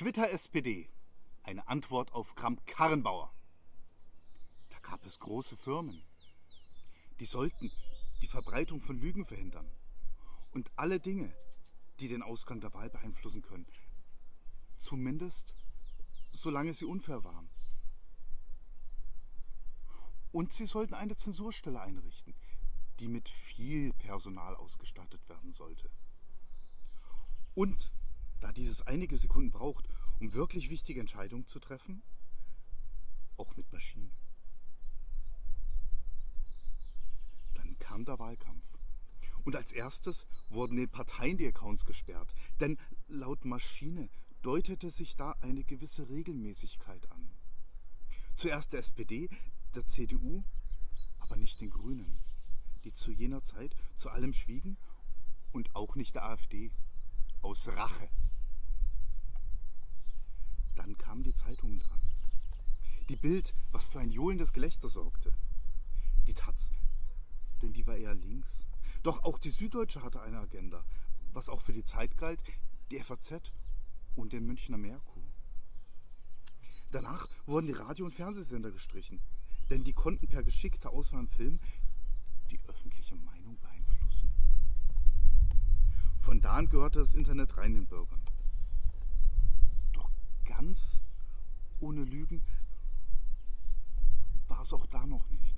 Twitter SPD. Eine Antwort auf Kramp-Karrenbauer. Da gab es große Firmen. Die sollten die Verbreitung von Lügen verhindern. Und alle Dinge, die den Ausgang der Wahl beeinflussen können. Zumindest solange sie unfair waren. Und sie sollten eine Zensurstelle einrichten, die mit viel Personal ausgestattet werden sollte. Und da dieses einige Sekunden braucht, um wirklich wichtige Entscheidungen zu treffen, auch mit Maschinen. Dann kam der Wahlkampf. Und als erstes wurden den Parteien die Accounts gesperrt, denn laut Maschine deutete sich da eine gewisse Regelmäßigkeit an. Zuerst der SPD, der CDU, aber nicht den Grünen, die zu jener Zeit zu allem schwiegen und auch nicht der AfD, aus Rache. Kamen die Zeitungen dran. Die Bild, was für ein johlendes Gelächter sorgte. Die Taz, denn die war eher links. Doch auch die Süddeutsche hatte eine Agenda, was auch für die Zeit galt, die FAZ und den Münchner Merkur. Danach wurden die Radio- und Fernsehsender gestrichen, denn die konnten per geschickter Auswahl im Film die öffentliche Meinung beeinflussen. Von da an gehörte das Internet rein den Bürgern. Ganz ohne Lügen war es auch da noch nicht.